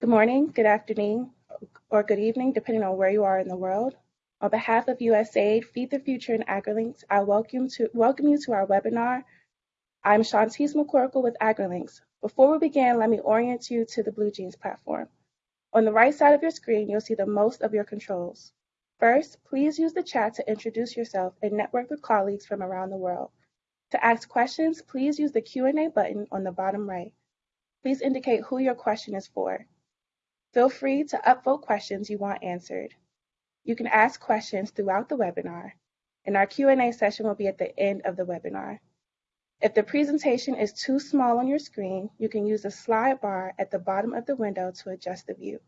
Good morning, good afternoon, or good evening, depending on where you are in the world. On behalf of USAID, Feed the Future, and AgriLinks, I welcome, to, welcome you to our webinar. I'm Shantice McCorkle with AgriLinks. Before we begin, let me orient you to the BlueJeans platform. On the right side of your screen, you'll see the most of your controls. First, please use the chat to introduce yourself and network with colleagues from around the world. To ask questions, please use the Q&A button on the bottom right. Please indicate who your question is for. Feel free to upvote questions you want answered. You can ask questions throughout the webinar, and our Q&A session will be at the end of the webinar. If the presentation is too small on your screen, you can use the slide bar at the bottom of the window to adjust the view.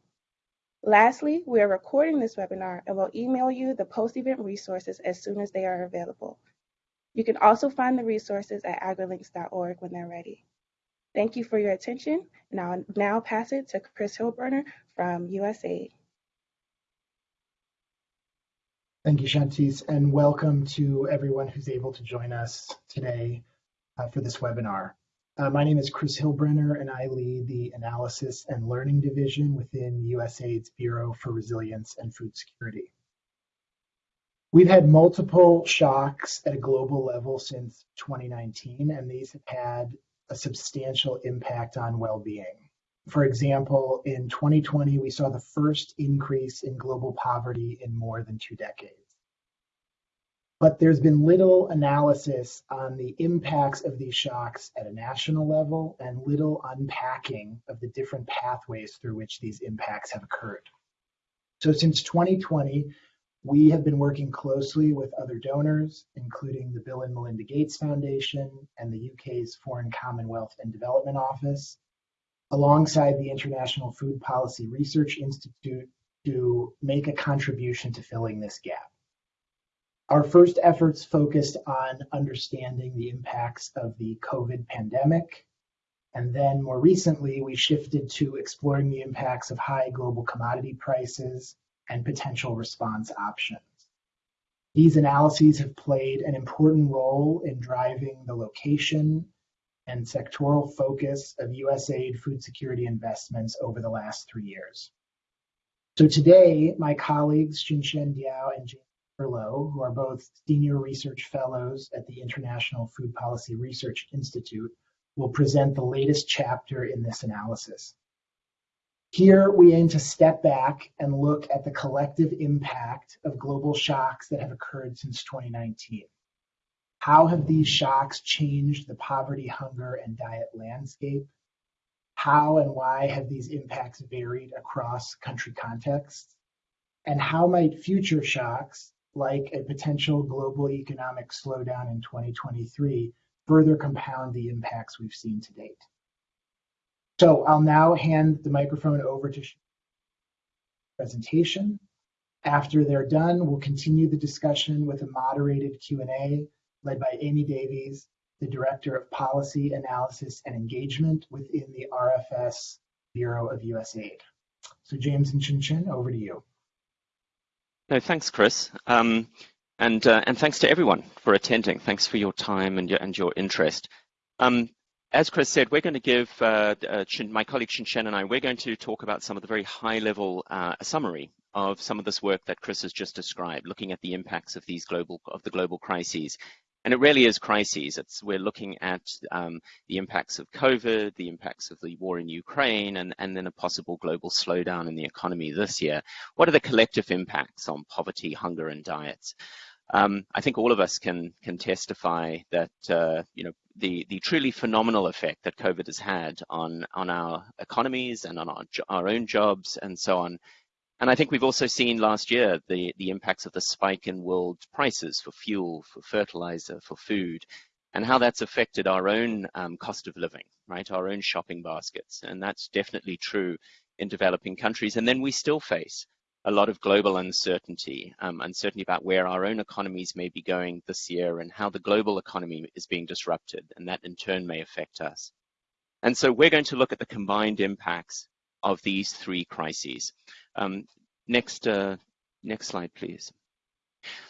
Lastly, we are recording this webinar and will email you the post-event resources as soon as they are available. You can also find the resources at agrilinks.org when they're ready. Thank you for your attention, and I'll now pass it to Chris Hillbruner from USAID. Thank you, Shantice, and welcome to everyone who's able to join us today uh, for this webinar. Uh, my name is Chris Hillbruner, and I lead the Analysis and Learning Division within USAID's Bureau for Resilience and Food Security. We've had multiple shocks at a global level since 2019, and these have had a substantial impact on well-being. For example, in 2020, we saw the first increase in global poverty in more than two decades. But there's been little analysis on the impacts of these shocks at a national level and little unpacking of the different pathways through which these impacts have occurred. So since 2020, we have been working closely with other donors, including the Bill and Melinda Gates Foundation and the UK's Foreign Commonwealth and Development Office, alongside the International Food Policy Research Institute to make a contribution to filling this gap. Our first efforts focused on understanding the impacts of the COVID pandemic. And then more recently, we shifted to exploring the impacts of high global commodity prices and potential response options. These analyses have played an important role in driving the location and sectoral focus of USAID food security investments over the last three years. So today, my colleagues Xinshen Diao and James Thurlow, who are both senior research fellows at the International Food Policy Research Institute, will present the latest chapter in this analysis. Here, we aim to step back and look at the collective impact of global shocks that have occurred since 2019. How have these shocks changed the poverty, hunger, and diet landscape? How and why have these impacts varied across country contexts? And how might future shocks, like a potential global economic slowdown in 2023, further compound the impacts we've seen to date? So I'll now hand the microphone over to presentation. After they're done, we'll continue the discussion with a moderated Q&A led by Amy Davies, the Director of Policy Analysis and Engagement within the RFS Bureau of USAID. So James and Xinshen, over to you. No, thanks, Chris. Um, and, uh, and thanks to everyone for attending. Thanks for your time and your, and your interest. Um, as Chris said, we're going to give uh, uh, my colleague Xinshen and I, we're going to talk about some of the very high-level uh, summary of some of this work that Chris has just described, looking at the impacts of these global of the global crises. And it really is crises. It's, we're looking at um, the impacts of COVID, the impacts of the war in Ukraine, and, and then a possible global slowdown in the economy this year. What are the collective impacts on poverty, hunger, and diets? Um, I think all of us can can testify that uh, you know the the truly phenomenal effect that COVID has had on on our economies and on our our own jobs and so on. And I think we've also seen last year the the impacts of the spike in world prices for fuel, for fertilizer, for food, and how that's affected our own um, cost of living, right? Our own shopping baskets, and that's definitely true in developing countries. And then we still face a lot of global uncertainty, um, uncertainty about where our own economies may be going this year and how the global economy is being disrupted, and that in turn may affect us. And so we're going to look at the combined impacts of these three crises. Um, next, uh, next slide, please.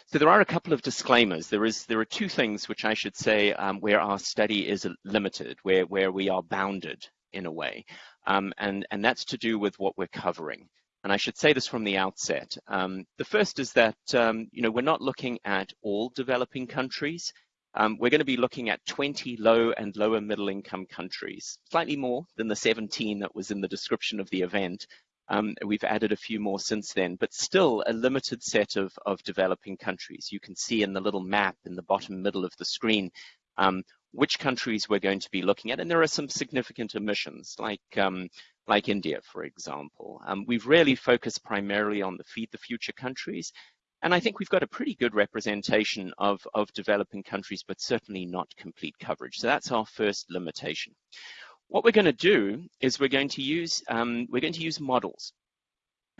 So there are a couple of disclaimers. There is there are two things which I should say um, where our study is limited, where where we are bounded in a way. Um, and, and that's to do with what we're covering. And I should say this from the outset. Um, the first is that, um, you know, we're not looking at all developing countries. Um, we're going to be looking at 20 low and lower middle income countries, slightly more than the 17 that was in the description of the event. Um, we've added a few more since then, but still a limited set of, of developing countries. You can see in the little map in the bottom middle of the screen um, which countries we're going to be looking at. And there are some significant emissions, like um, like India, for example. Um, we've really focused primarily on the Feed the Future countries. And I think we've got a pretty good representation of, of developing countries, but certainly not complete coverage. So that's our first limitation. What we're going to do is we're going to use, um, we're going to use models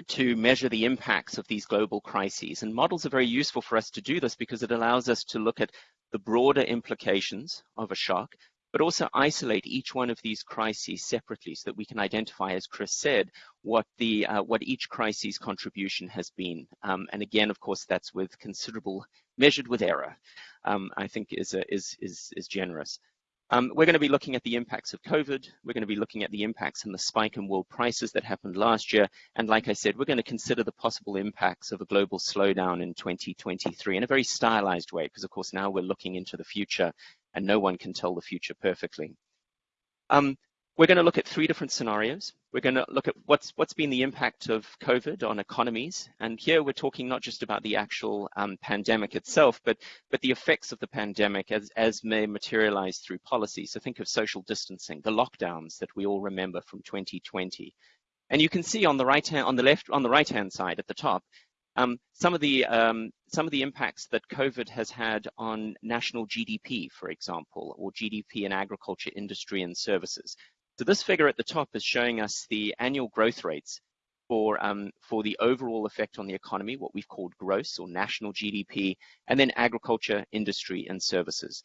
to measure the impacts of these global crises. And models are very useful for us to do this because it allows us to look at the broader implications of a shock, but also isolate each one of these crises separately so that we can identify, as Chris said, what the uh, what each crisis contribution has been. Um, and again, of course, that's with considerable measured with error. Um, I think is, a, is is is generous. Um, we're going to be looking at the impacts of COVID. We're going to be looking at the impacts and the spike in world prices that happened last year. And like I said, we're going to consider the possible impacts of a global slowdown in 2023 in a very stylized way, because of course now we're looking into the future and no one can tell the future perfectly. Um, we're going to look at three different scenarios. We're going to look at what's what's been the impact of COVID on economies, and here we're talking not just about the actual um, pandemic itself, but but the effects of the pandemic as as may materialize through policy. So think of social distancing, the lockdowns that we all remember from 2020, and you can see on the right hand, on the left, on the right hand side at the top, um, some of the um, some of the impacts that COVID has had on national GDP, for example, or GDP in agriculture, industry, and services. So this figure at the top is showing us the annual growth rates for um, for the overall effect on the economy, what we've called gross or national GDP, and then agriculture, industry, and services.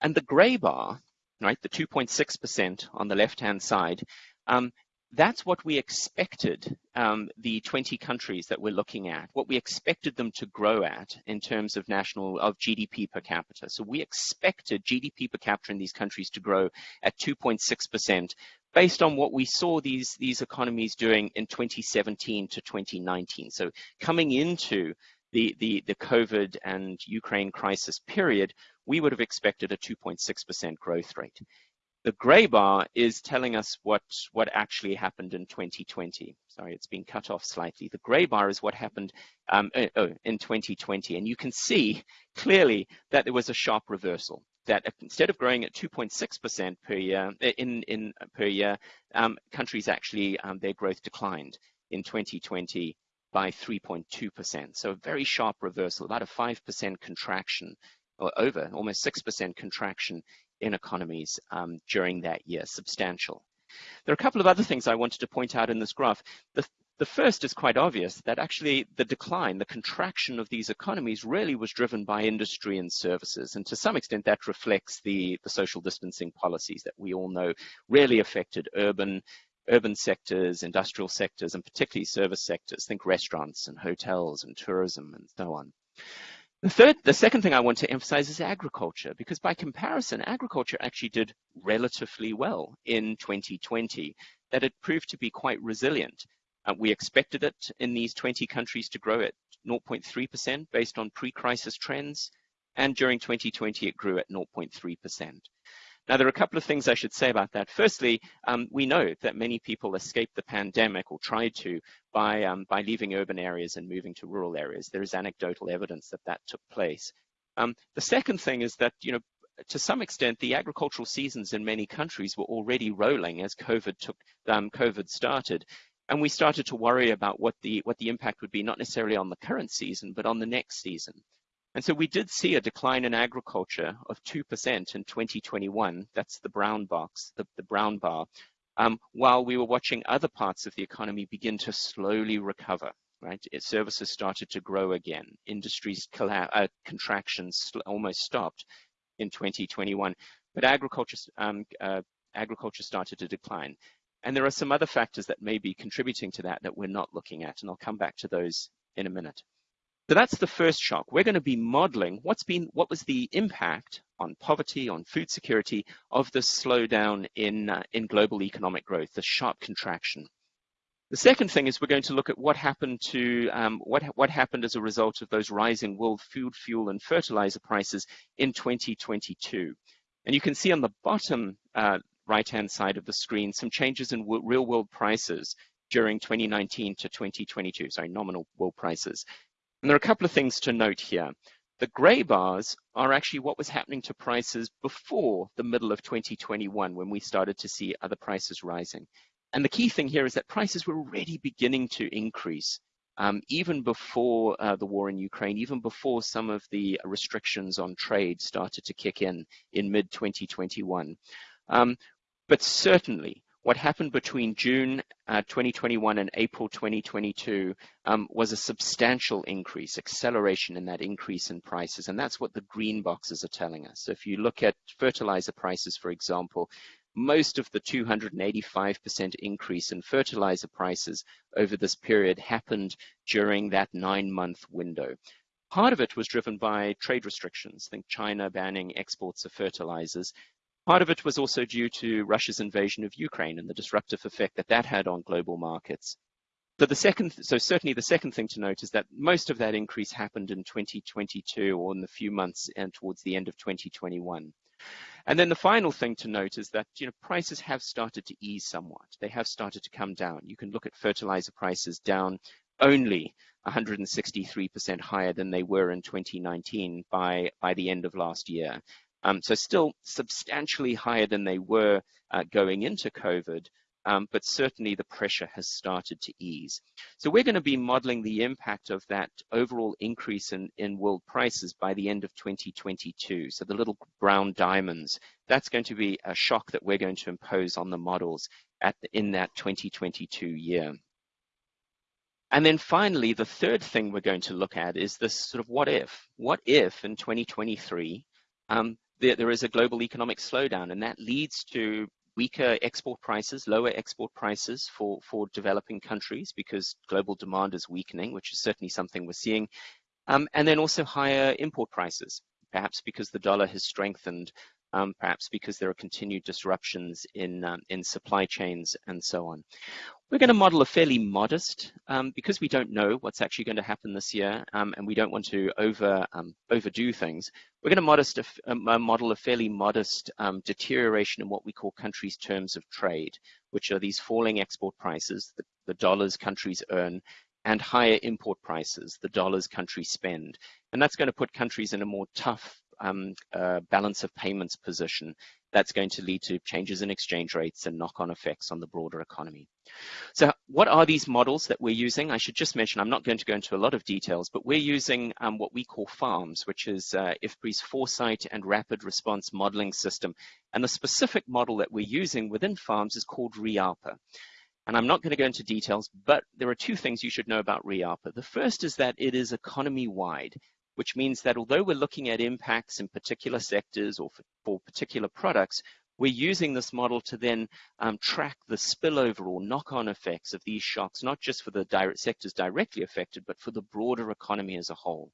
And the grey bar, right, the 2.6% on the left-hand side, um, that's what we expected um, the 20 countries that we're looking at, what we expected them to grow at in terms of national of GDP per capita. So we expected GDP per capita in these countries to grow at 2.6% based on what we saw these these economies doing in 2017 to 2019. So coming into the the the COVID and Ukraine crisis period, we would have expected a 2.6% growth rate. The gray bar is telling us what, what actually happened in 2020. Sorry, it's been cut off slightly. The gray bar is what happened um, uh, oh, in 2020. And you can see clearly that there was a sharp reversal that instead of growing at 2.6% per year uh, in, in per year, um, countries actually um, their growth declined in 2020 by 3.2%. So a very sharp reversal, about a 5% contraction or over almost 6% contraction in economies um, during that year, substantial. There are a couple of other things I wanted to point out in this graph. The, the first is quite obvious that actually the decline, the contraction of these economies really was driven by industry and services. And to some extent that reflects the, the social distancing policies that we all know really affected urban urban sectors, industrial sectors, and particularly service sectors. Think restaurants and hotels and tourism and so on. The third, the second thing I want to emphasize is agriculture, because by comparison, agriculture actually did relatively well in 2020, that it proved to be quite resilient. Uh, we expected it in these 20 countries to grow at 0.3% based on pre-crisis trends, and during 2020 it grew at 0.3%. Now, there are a couple of things I should say about that. Firstly, um, we know that many people escaped the pandemic or tried to by, um, by leaving urban areas and moving to rural areas. There is anecdotal evidence that that took place. Um, the second thing is that, you know, to some extent, the agricultural seasons in many countries were already rolling as COVID took um, COVID started, and we started to worry about what the what the impact would be, not necessarily on the current season, but on the next season. And so we did see a decline in agriculture of 2% in 2021. That's the brown box, the, the brown bar, um, while we were watching other parts of the economy begin to slowly recover. Right, it, services started to grow again. Industries uh, contractions almost stopped in 2021, but agriculture um, uh, agriculture started to decline. And there are some other factors that may be contributing to that that we're not looking at, and I'll come back to those in a minute. So that's the first shock. We're going to be modeling what's been, what was the impact on poverty, on food security of the slowdown in, uh, in global economic growth, the sharp contraction. The second thing is we're going to look at what happened to um, what what happened as a result of those rising world food, fuel, and fertilizer prices in 2022. And you can see on the bottom uh, right-hand side of the screen some changes in real-world prices during 2019 to 2022. Sorry, nominal world prices. And there are a couple of things to note here. The gray bars are actually what was happening to prices before the middle of 2021 when we started to see other prices rising. And the key thing here is that prices were already beginning to increase um, even before uh, the war in Ukraine, even before some of the restrictions on trade started to kick in in mid 2021. Um, but certainly, what happened between June uh, 2021 and April 2022 um, was a substantial increase, acceleration in that increase in prices. And that's what the green boxes are telling us. So if you look at fertilizer prices, for example, most of the 285% increase in fertilizer prices over this period happened during that nine month window. Part of it was driven by trade restrictions, think China banning exports of fertilizers. Part of it was also due to Russia's invasion of Ukraine and the disruptive effect that that had on global markets. So the second, so certainly the second thing to note is that most of that increase happened in 2022 or in the few months and towards the end of 2021. And then the final thing to note is that you know prices have started to ease somewhat. They have started to come down. You can look at fertilizer prices down only 163% higher than they were in 2019 by, by the end of last year. Um, so still substantially higher than they were uh, going into COVID, um, but certainly the pressure has started to ease. So we're going to be modeling the impact of that overall increase in, in world prices by the end of 2022. So the little brown diamonds, that's going to be a shock that we're going to impose on the models at the, in that 2022 year. And then finally, the third thing we're going to look at is this sort of what if? What if in 2023 um, there, is a global economic slowdown and that leads to weaker export prices, lower export prices for, for developing countries because global demand is weakening, which is certainly something we're seeing. Um, and then also higher import prices, perhaps because the dollar has strengthened, um, perhaps because there are continued disruptions in, um, in supply chains and so on. We're going to model a fairly modest, um, because we don't know what's actually going to happen this year, um, and we don't want to over um, overdo things. We're going to modest a, a model a fairly modest um, deterioration in what we call countries' terms of trade, which are these falling export prices, the, the dollars countries earn, and higher import prices, the dollars countries spend. And that's going to put countries in a more tough um, uh, balance of payments position that's going to lead to changes in exchange rates and knock-on effects on the broader economy. So what are these models that we're using? I should just mention, I'm not going to go into a lot of details, but we're using um, what we call FARMS, which is uh, IFPRI's Foresight and Rapid Response Modeling System. And the specific model that we're using within FARMS is called RIAPA. And I'm not going to go into details, but there are two things you should know about RIAPA. The first is that it is economy-wide which means that although we're looking at impacts in particular sectors or for, for particular products, we're using this model to then um, track the spillover or knock-on effects of these shocks, not just for the direct sectors directly affected, but for the broader economy as a whole.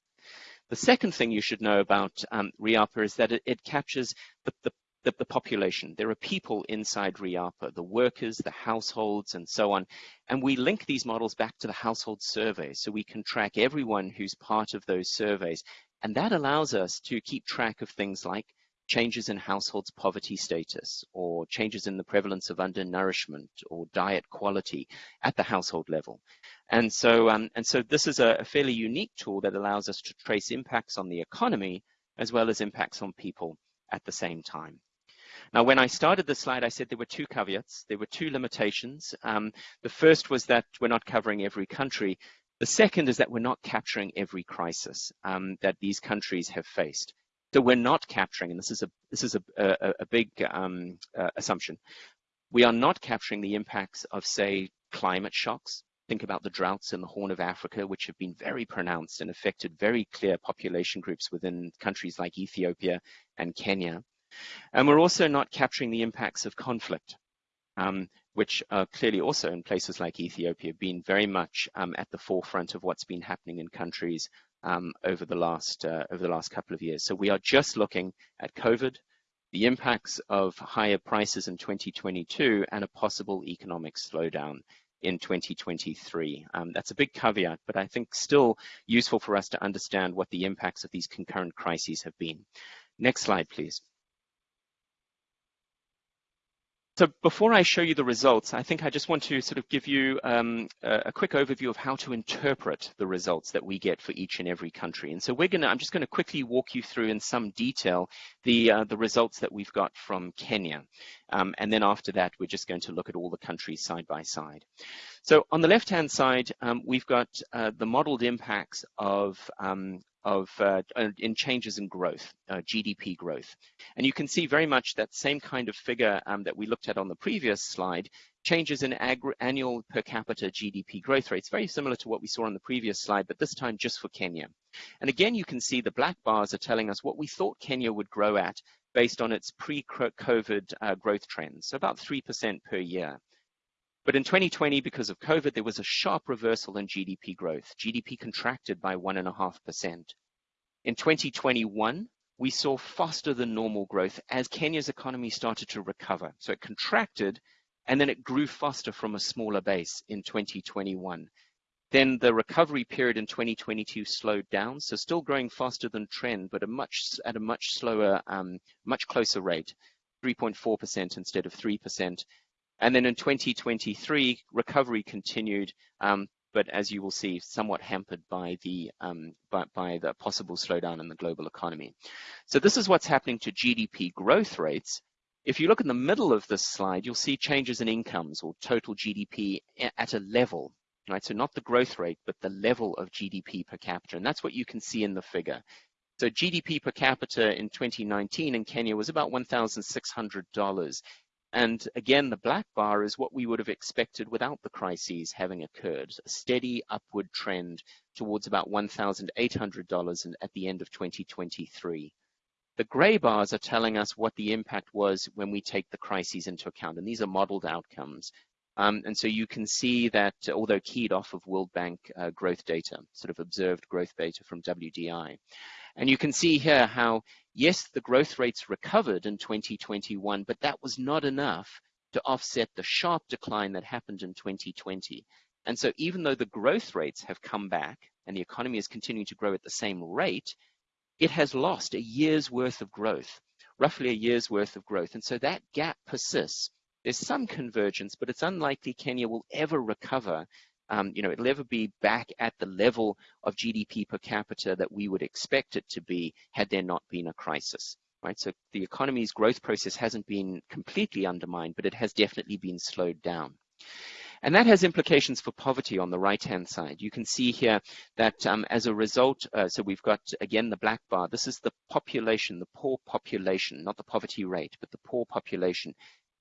The second thing you should know about um, RIAPA is that it, it captures the, the, the, the population. There are people inside RIAPA, the workers, the households, and so on. And we link these models back to the household surveys so we can track everyone who's part of those surveys. And that allows us to keep track of things like changes in households' poverty status or changes in the prevalence of undernourishment or diet quality at the household level. And so, um, and so this is a, a fairly unique tool that allows us to trace impacts on the economy as well as impacts on people at the same time. Now, when I started the slide, I said there were two caveats, there were two limitations. Um, the first was that we're not covering every country. The second is that we're not capturing every crisis um, that these countries have faced. So we're not capturing, and this is a this is a, a, a big um, uh, assumption. We are not capturing the impacts of, say, climate shocks. Think about the droughts in the Horn of Africa, which have been very pronounced and affected very clear population groups within countries like Ethiopia and Kenya. And we're also not capturing the impacts of conflict, um, which are clearly also in places like Ethiopia been very much um, at the forefront of what's been happening in countries um, over the last uh, over the last couple of years. So we are just looking at COVID, the impacts of higher prices in 2022, and a possible economic slowdown in 2023. Um, that's a big caveat, but I think still useful for us to understand what the impacts of these concurrent crises have been. Next slide, please. So before I show you the results, I think I just want to sort of give you um, a, quick overview of how to interpret the results that we get for each and every country. And so we're going to, I'm just going to quickly walk you through in some detail the, uh, the results that we've got from Kenya. Um, and then after that, we're just going to look at all the countries side by side. So on the left-hand side, um, we've got uh, the modeled impacts of um, of uh, in changes in growth, uh, GDP growth. And you can see very much that same kind of figure um, that we looked at on the previous slide, changes in annual per capita GDP growth rates, very similar to what we saw on the previous slide, but this time just for Kenya. And again, you can see the black bars are telling us what we thought Kenya would grow at based on its pre-COVID uh, growth trends, so about 3% per year. But in 2020, because of COVID, there was a sharp reversal in GDP growth. GDP contracted by 1.5%. In 2021, we saw faster than normal growth as Kenya's economy started to recover. So it contracted and then it grew faster from a smaller base in 2021. Then the recovery period in 2022 slowed down, so still growing faster than trend, but a much, at a much slower, um, much closer rate, 3.4% instead of 3%. And then in 2023, recovery continued, um, but as you will see, somewhat hampered by the, um, by, by the possible slowdown in the global economy. So this is what's happening to GDP growth rates. If you look in the middle of this slide, you'll see changes in incomes or total GDP at a level, right? So not the growth rate, but the level of GDP per capita. And that's what you can see in the figure. So GDP per capita in 2019 in Kenya was about $1,600. And again, the black bar is what we would have expected without the crises having occurred, a steady upward trend towards about $1,800 at the end of 2023. The gray bars are telling us what the impact was when we take the crises into account, and these are modeled outcomes. Um, and so you can see that, although keyed off of World Bank uh, growth data, sort of observed growth data from WDI. And you can see here how, yes, the growth rates recovered in 2021, but that was not enough to offset the sharp decline that happened in 2020. And so even though the growth rates have come back and the economy is continuing to grow at the same rate, it has lost a year's worth of growth, roughly a year's worth of growth. And so that gap persists. There's some convergence, but it's unlikely Kenya will ever recover um, you know, it'll ever be back at the level of GDP per capita that we would expect it to be had there not been a crisis, right? So the economy's growth process hasn't been completely undermined, but it has definitely been slowed down. And that has implications for poverty on the right-hand side. You can see here that um, as a result, uh, so we've got, again, the black bar. This is the population, the poor population, not the poverty rate, but the poor population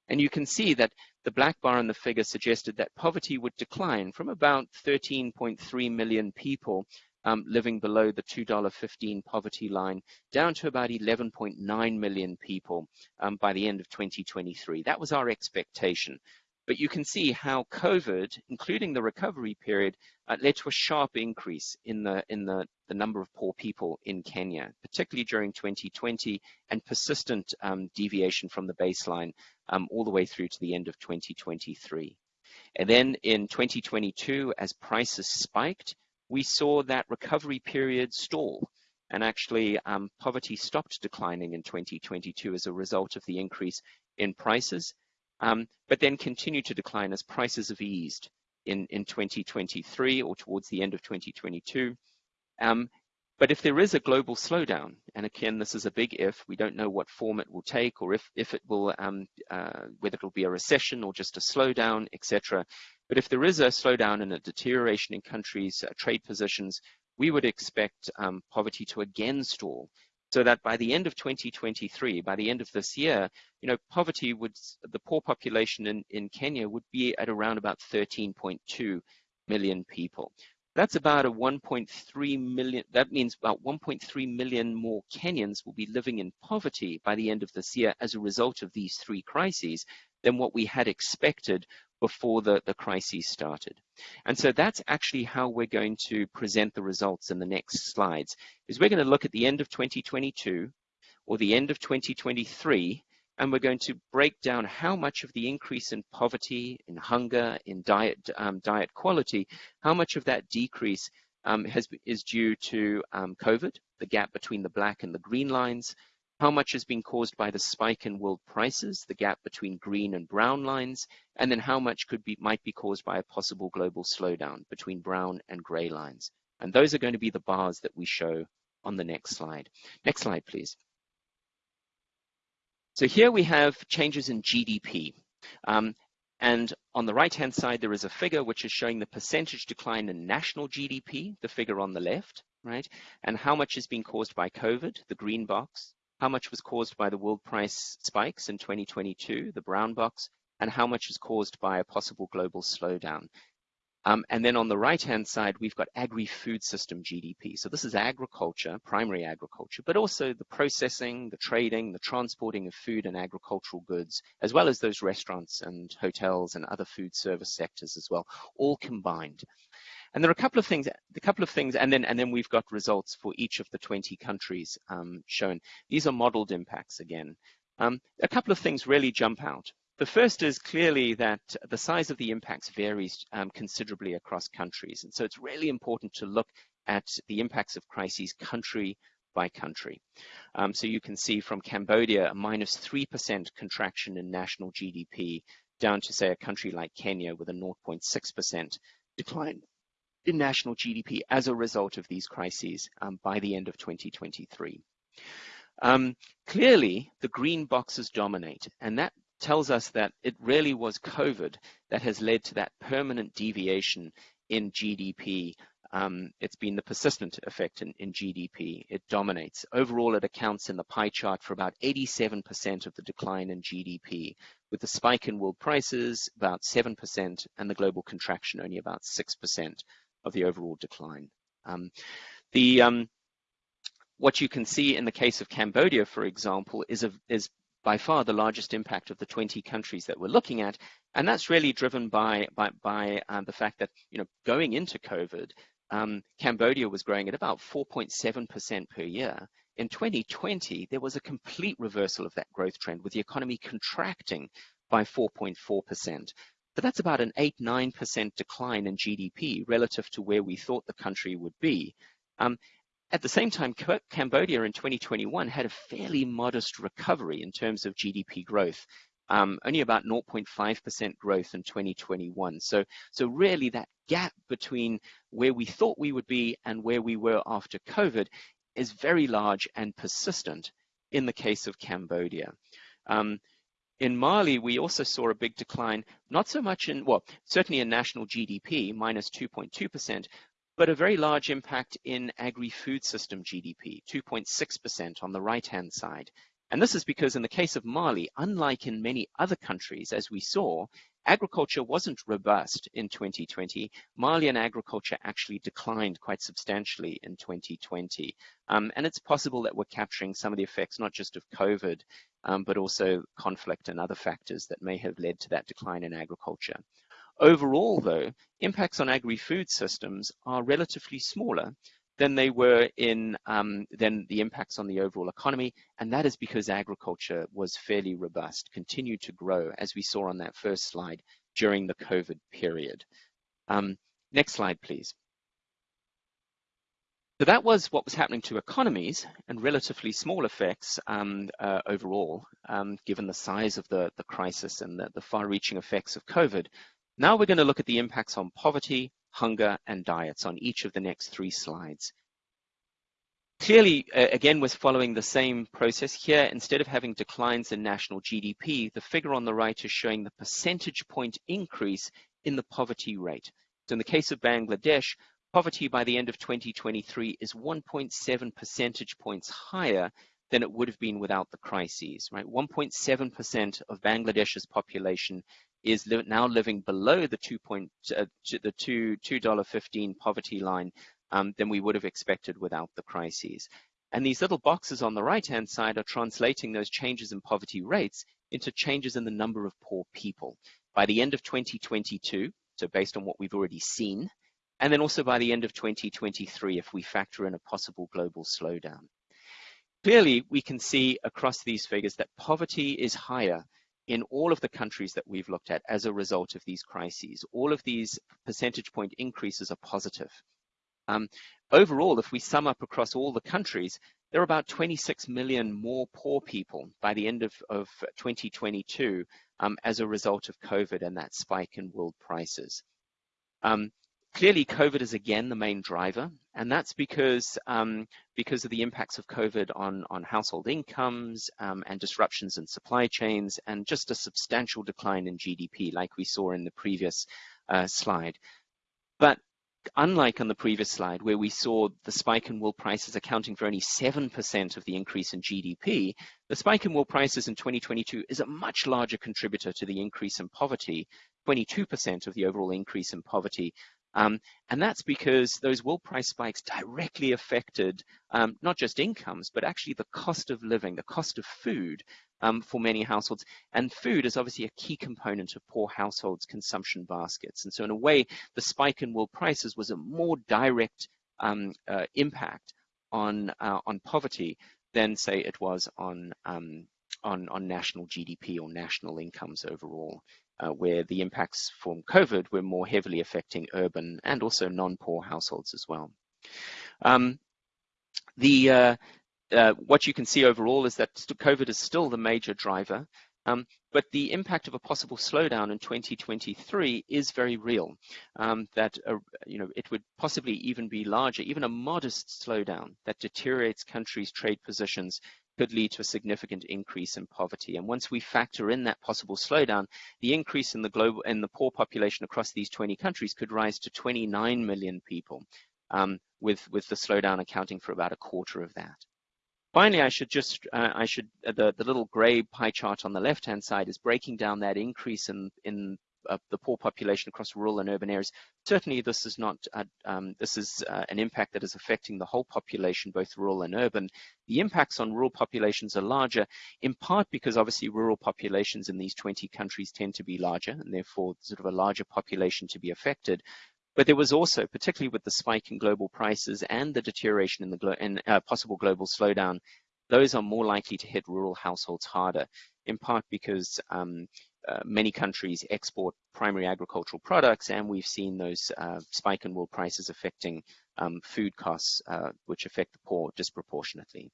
and you can see that the black bar in the figure suggested that poverty would decline from about 13.3 million people um, living below the $2.15 poverty line down to about 11.9 million people um, by the end of 2023. That was our expectation. But you can see how COVID, including the recovery period, uh, led to a sharp increase in the in the, the number of poor people in Kenya, particularly during 2020, and persistent um, deviation from the baseline um, all the way through to the end of 2023. And then in 2022, as prices spiked, we saw that recovery period stall. And actually, um, poverty stopped declining in 2022 as a result of the increase in prices but then continue to decline as prices have eased in, in 2023 or towards the end of 2022. Um, but if there is a global slowdown, and again, this is a big if, we don't know what form it will take or if, if it will, um, uh, whether it will be a recession or just a slowdown, etc. But if there is a slowdown and a deterioration in countries' uh, trade positions, we would expect um, poverty to again stall so that by the end of 2023, by the end of this year, you know, poverty would, the poor population in, in Kenya would be at around about 13.2 million people. That's about a 1.3 million, that means about 1.3 million more Kenyans will be living in poverty by the end of this year as a result of these three crises than what we had expected before the, the crisis started. And so that's actually how we're going to present the results in the next slides, is we're going to look at the end of 2022 or the end of 2023, and we're going to break down how much of the increase in poverty, in hunger, in diet, um, diet quality, how much of that decrease um, has, is due to um, COVID, the gap between the black and the green lines, how much has been caused by the spike in world prices, the gap between green and brown lines, and then how much could be might be caused by a possible global slowdown between brown and gray lines. And those are going to be the bars that we show on the next slide. Next slide, please. So here we have changes in GDP. Um, and on the right-hand side, there is a figure which is showing the percentage decline in national GDP, the figure on the left, right? And how much has been caused by COVID, the green box, how much was caused by the world price spikes in 2022, the brown box, and how much is caused by a possible global slowdown, um, and then on the right-hand side, we've got agri-food system GDP. So this is agriculture, primary agriculture, but also the processing, the trading, the transporting of food and agricultural goods, as well as those restaurants and hotels and other food service sectors as well, all combined. And there are a couple of things, a couple of things, and then and then we've got results for each of the 20 countries um, shown. These are modeled impacts again. Um, a couple of things really jump out. The first is clearly that the size of the impacts varies um, considerably across countries. And so it's really important to look at the impacts of crises country by country. Um, so you can see from Cambodia, a minus 3% contraction in national GDP down to say a country like Kenya with a 0.6% decline in national GDP as a result of these crises um, by the end of 2023. Um, clearly, the green boxes dominate, and that tells us that it really was COVID that has led to that permanent deviation in GDP. Um, it's been the persistent effect in, in, GDP. It dominates. Overall, it accounts in the pie chart for about 87% of the decline in GDP, with the spike in world prices about 7% and the global contraction only about 6% of the overall decline. Um, the um, what you can see in the case of Cambodia, for example, is, a, is by far the largest impact of the 20 countries that we're looking at. And that's really driven by, by, by um, the fact that, you know, going into COVID, um, Cambodia was growing at about 4.7% per year. In 2020, there was a complete reversal of that growth trend with the economy contracting by 4.4%. But that's about an 8 9% decline in GDP relative to where we thought the country would be. Um, at the same time, Cambodia in 2021 had a fairly modest recovery in terms of GDP growth, um, only about 0.5% growth in 2021. So, so really that gap between where we thought we would be and where we were after COVID is very large and persistent in the case of Cambodia. Um, in Mali, we also saw a big decline, not so much in, well, certainly in national GDP, minus 2.2%, but a very large impact in agri-food system GDP, 2.6% on the right-hand side. And this is because in the case of Mali, unlike in many other countries, as we saw, agriculture wasn't robust in 2020. Malian agriculture actually declined quite substantially in 2020. Um, and it's possible that we're capturing some of the effects, not just of COVID, um, but also conflict and other factors that may have led to that decline in agriculture. Overall, though, impacts on agri-food systems are relatively smaller than they were in um, than the impacts on the overall economy, and that is because agriculture was fairly robust, continued to grow, as we saw on that first slide during the COVID period. Um, next slide, please. So that was what was happening to economies and relatively small effects um, uh, overall, um, given the size of the, the crisis and the, the far-reaching effects of COVID. Now we're going to look at the impacts on poverty, hunger, and diets on each of the next three slides. Clearly, uh, again, we're following the same process here. Instead of having declines in national GDP, the figure on the right is showing the percentage point increase in the poverty rate. So in the case of Bangladesh, poverty by the end of 2023 is 1.7 percentage points higher than it would have been without the crises, right? 1.7% of Bangladesh's population is li now living below the two point uh, the two two dollar fifteen poverty line um, than we would have expected without the crises. And these little boxes on the right hand side are translating those changes in poverty rates into changes in the number of poor people. by the end of 2022, so based on what we've already seen, and then also by the end of 2023 if we factor in a possible global slowdown. Clearly, we can see across these figures that poverty is higher in all of the countries that we've looked at as a result of these crises. All of these percentage point increases are positive. Um, overall, if we sum up across all the countries, there are about 26 million more poor people by the end of, of 2022 um, as a result of COVID and that spike in world prices. Um, clearly, COVID is again the main driver, and that's because um, because of the impacts of COVID on on household incomes um, and disruptions in supply chains, and just a substantial decline in GDP, like we saw in the previous uh, slide. But unlike on the previous slide where we saw the spike in wool prices accounting for only 7% of the increase in GDP, the spike in wool prices in 2022 is a much larger contributor to the increase in poverty, 22% of the overall increase in poverty. Um, and that's because those wool price spikes directly affected um, not just incomes, but actually the cost of living, the cost of food um, for many households. And food is obviously a key component of poor households' consumption baskets. And so in a way, the spike in world prices was a more direct um, uh, impact on, uh, on poverty than say it was on, um, on, on national GDP or national incomes overall. Uh, where the impacts from COVID were more heavily affecting urban and also non-poor households as well. Um, the uh, uh, what you can see overall is that COVID is still the major driver, um, but the impact of a possible slowdown in 2023 is very real. Um, that uh, you know it would possibly even be larger. Even a modest slowdown that deteriorates countries' trade positions could lead to a significant increase in poverty. And once we factor in that possible slowdown, the increase in the global in the poor population across these 20 countries could rise to 29 million people, um, with with the slowdown accounting for about a quarter of that. Finally, I should just, uh, I should, uh, the, the little gray pie chart on the left-hand side is breaking down that increase in, in uh, the poor population across rural and urban areas. Certainly, this is not, uh, um, this is uh, an impact that is affecting the whole population, both rural and urban. The impacts on rural populations are larger, in part because obviously rural populations in these 20 countries tend to be larger, and therefore sort of a larger population to be affected. But there was also, particularly with the spike in global prices and the deterioration in the glo uh, possible global slowdown, those are more likely to hit rural households harder, in part because um, uh, many countries export primary agricultural products, and we've seen those uh, spike in world prices affecting um, food costs, uh, which affect the poor disproportionately.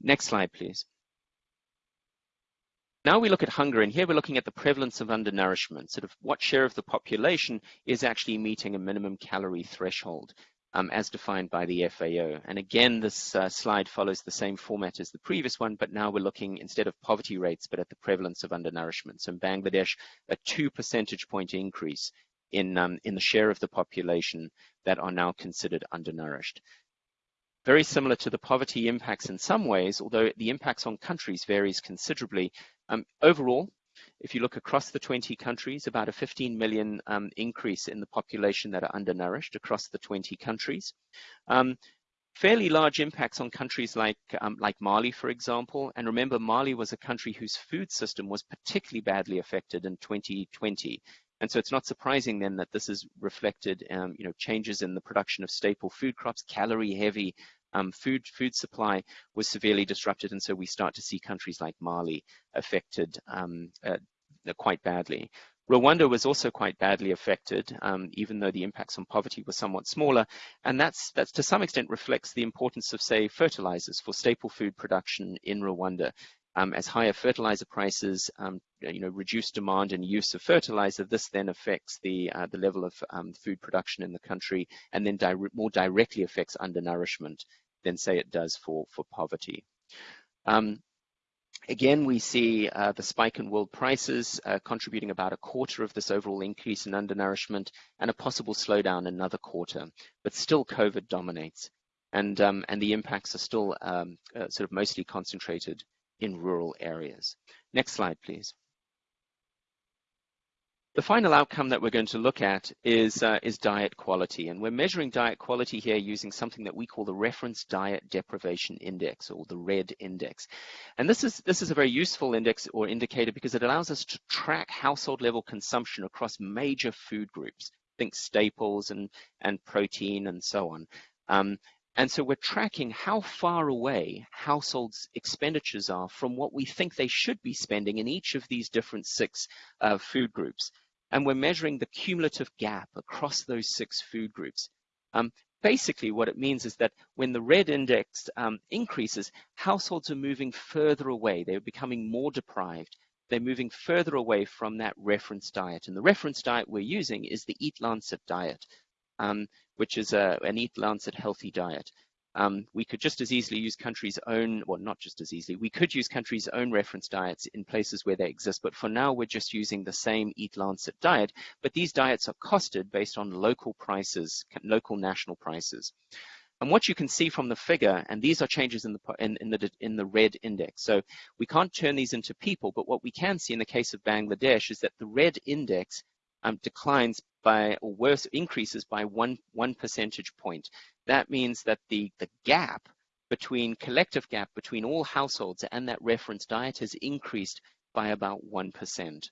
Next slide, please. Now we look at hunger, and here we're looking at the prevalence of undernourishment, sort of what share of the population is actually meeting a minimum calorie threshold um, as defined by the FAO. And again, this uh, slide follows the same format as the previous one, but now we're looking instead of poverty rates, but at the prevalence of undernourishment. So in Bangladesh, a two percentage point increase in, um, in the share of the population that are now considered undernourished very similar to the poverty impacts in some ways, although the impacts on countries varies considerably. Um, overall, if you look across the 20 countries, about a 15 million um, increase in the population that are undernourished across the 20 countries. Um, fairly large impacts on countries like, um, like Mali, for example. And remember, Mali was a country whose food system was particularly badly affected in 2020. And so it's not surprising then that this is reflected, um, you know, changes in the production of staple food crops, calorie heavy um, food food supply was severely disrupted, and so we start to see countries like Mali affected um, uh, quite badly. Rwanda was also quite badly affected, um, even though the impacts on poverty were somewhat smaller, and that's that's to some extent reflects the importance of, say, fertilizers for staple food production in Rwanda. Um, as higher fertilizer prices, um, you know, reduce demand and use of fertilizer, this then affects the uh, the level of um, food production in the country, and then di more directly affects undernourishment than say it does for, for poverty. Um, Again, we see uh, the spike in world prices uh, contributing about a quarter of this overall increase in undernourishment and a possible slowdown another quarter, but still COVID dominates. And, um, and the impacts are still um, uh, sort of mostly concentrated in rural areas. Next slide, please. The final outcome that we're going to look at is, uh, is diet quality. And we're measuring diet quality here using something that we call the Reference Diet Deprivation Index or the RED index. And this is, this is a very useful index or indicator because it allows us to track household level consumption across major food groups. Think staples and, and protein and so on. Um, and so we're tracking how far away households' expenditures are from what we think they should be spending in each of these different six uh, food groups. And we're measuring the cumulative gap across those six food groups. Um, basically, what it means is that when the red index um, increases, households are moving further away. They're becoming more deprived. They're moving further away from that reference diet. And the reference diet we're using is the Eat Lancet diet um, which is a, an Eat Lancet healthy diet. Um, we could just as easily use countries' own, well, not just as easily, we could use countries' own reference diets in places where they exist, but for now we're just using the same Eat Lancet diet, but these diets are costed based on local prices, local national prices. And what you can see from the figure, and these are changes in the, in, in, the, in the red index. So we can't turn these into people, but what we can see in the case of Bangladesh is that the red index um, declines by, or worse, increases by one, one percentage point. That means that the, the gap between, collective gap between all households and that reference diet has increased by about 1%.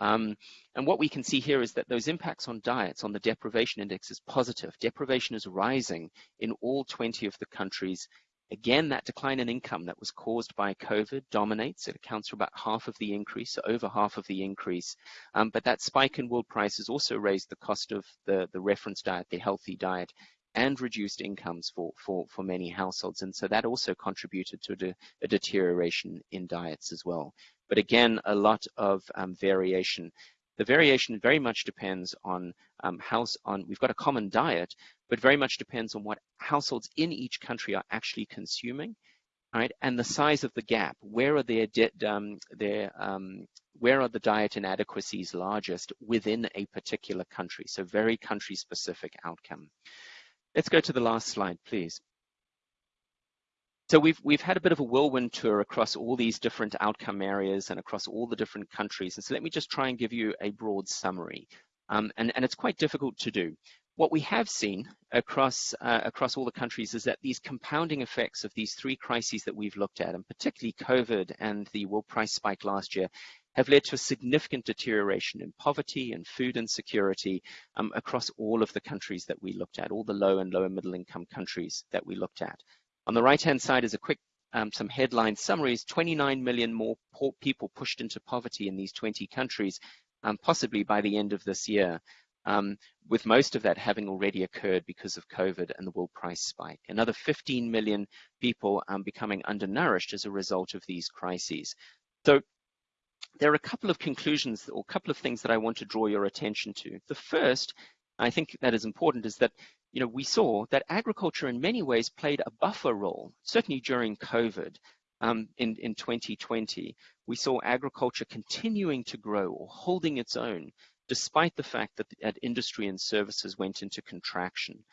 Um, and what we can see here is that those impacts on diets on the deprivation index is positive. Deprivation is rising in all 20 of the countries Again, that decline in income that was caused by COVID dominates. It accounts for about half of the increase, over half of the increase. Um, but that spike in world prices also raised the cost of the, the reference diet, the healthy diet, and reduced incomes for, for, for many households. And so that also contributed to de, a deterioration in diets as well. But again, a lot of um, variation. The variation very much depends on um, house on, we've got a common diet, but very much depends on what households in each country are actually consuming, right? And the size of the gap, where are their, um, their um, where are the diet inadequacies largest within a particular country? So very country specific outcome. Let's go to the last slide, please. So we've we've had a bit of a whirlwind tour across all these different outcome areas and across all the different countries. And so let me just try and give you a broad summary. Um, and, and it's quite difficult to do. What we have seen across uh, across all the countries is that these compounding effects of these three crises that we've looked at, and particularly COVID and the world price spike last year, have led to a significant deterioration in poverty and food insecurity um, across all of the countries that we looked at, all the low and lower middle income countries that we looked at. On the right-hand side is a quick um, some headline summaries, 29 million more poor people pushed into poverty in these 20 countries, um, possibly by the end of this year, um, with most of that having already occurred because of COVID and the world price spike. Another 15 million people um, becoming undernourished as a result of these crises. So there are a couple of conclusions or a couple of things that I want to draw your attention to. The first, I think that is important, is that you know, we saw that agriculture in many ways played a buffer role, certainly during COVID um, in, in 2020. We saw agriculture continuing to grow or holding its own despite the fact that, that industry and services went into contraction.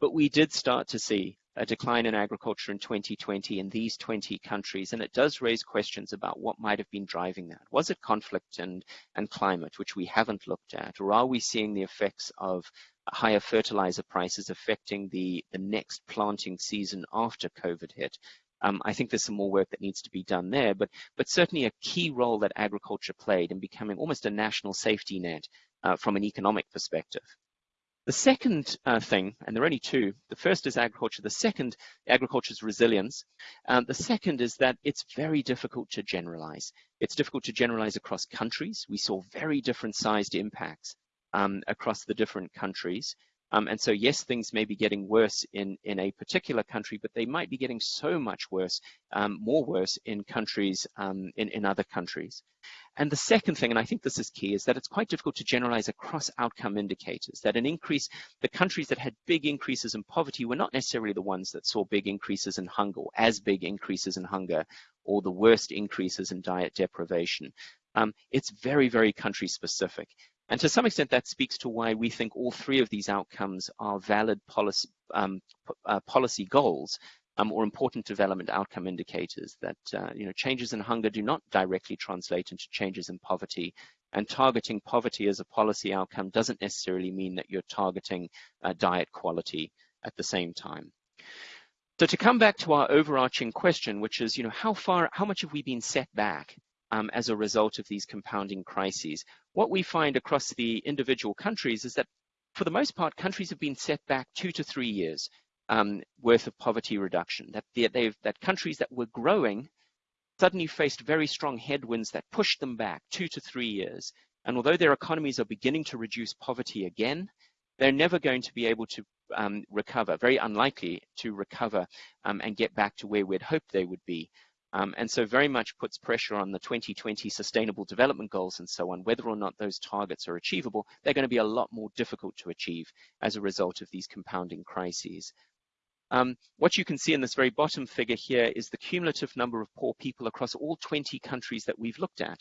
But we did start to see a decline in agriculture in 2020 in these 20 countries, and it does raise questions about what might have been driving that. Was it conflict and, and climate, which we haven't looked at, or are we seeing the effects of higher fertilizer prices affecting the, the next planting season after COVID hit. Um, I think there's some more work that needs to be done there, but, but certainly a key role that agriculture played in becoming almost a national safety net uh, from an economic perspective. The second uh, thing, and there are only two, the first is agriculture, the second, agriculture's resilience. Um, the second is that it's very difficult to generalize. It's difficult to generalize across countries. We saw very different sized impacts um, across the different countries. Um, and so, yes, things may be getting worse in, in a particular country, but they might be getting so much worse, um, more worse in countries, um, in, in other countries. And the second thing, and I think this is key, is that it's quite difficult to generalize across outcome indicators, that an increase, the countries that had big increases in poverty were not necessarily the ones that saw big increases in hunger, or as big increases in hunger, or the worst increases in diet deprivation. Um, it's very, very country specific. And to some extent, that speaks to why we think all three of these outcomes are valid policy, um, uh, policy goals um, or important development outcome indicators that uh, you know changes in hunger do not directly translate into changes in poverty And targeting poverty as a policy outcome doesn't necessarily mean that you're targeting uh, diet quality at the same time. So to come back to our overarching question, which is, you know, how far, how much have we been set back um, as a result of these compounding crises? What we find across the individual countries is that for the most part, countries have been set back two to three years um, worth of poverty reduction. That, that countries that were growing suddenly faced very strong headwinds that pushed them back two to three years. And although their economies are beginning to reduce poverty again, they're never going to be able to um, recover, very unlikely to recover um, and get back to where we'd hoped they would be. Um, and so very much puts pressure on the 2020 sustainable development goals and so on, whether or not those targets are achievable, they're going to be a lot more difficult to achieve as a result of these compounding crises. Um, what you can see in this very bottom figure here is the cumulative number of poor people across all 20 countries that we've looked at.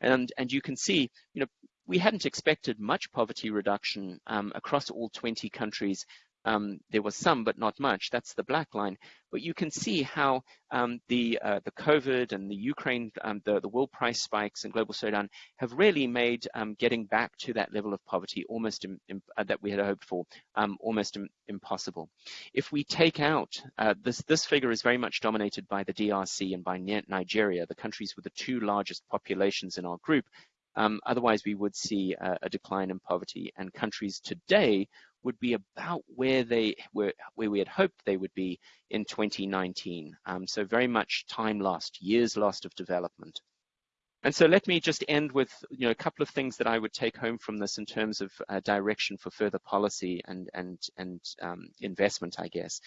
And, and you can see, you know, we hadn't expected much poverty reduction um, across all 20 countries um, there was some, but not much. That's the black line. But you can see how um, the uh, the COVID and the Ukraine, um, the the world price spikes and global slowdown have really made um, getting back to that level of poverty almost uh, that we had hoped for um, almost impossible. If we take out uh, this this figure is very much dominated by the DRC and by Nigeria, the countries with the two largest populations in our group. Um, otherwise, we would see a, a decline in poverty, and countries today would be about where they were, where we had hoped they would be in 2019. Um, so very much time lost, years lost of development. And so let me just end with you know, a couple of things that I would take home from this in terms of uh, direction for further policy and, and, and um, investment, I guess.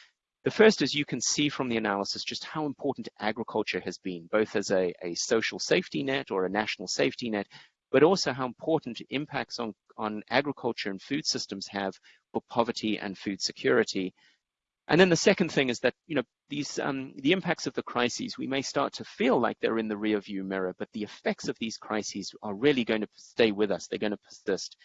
The first is you can see from the analysis just how important agriculture has been, both as a, a social safety net or a national safety net, but also how important impacts on, on agriculture and food systems have for poverty and food security. And then the second thing is that, you know, these um, the impacts of the crises, we may start to feel like they're in the rear view mirror, but the effects of these crises are really going to stay with us. They're going to persist.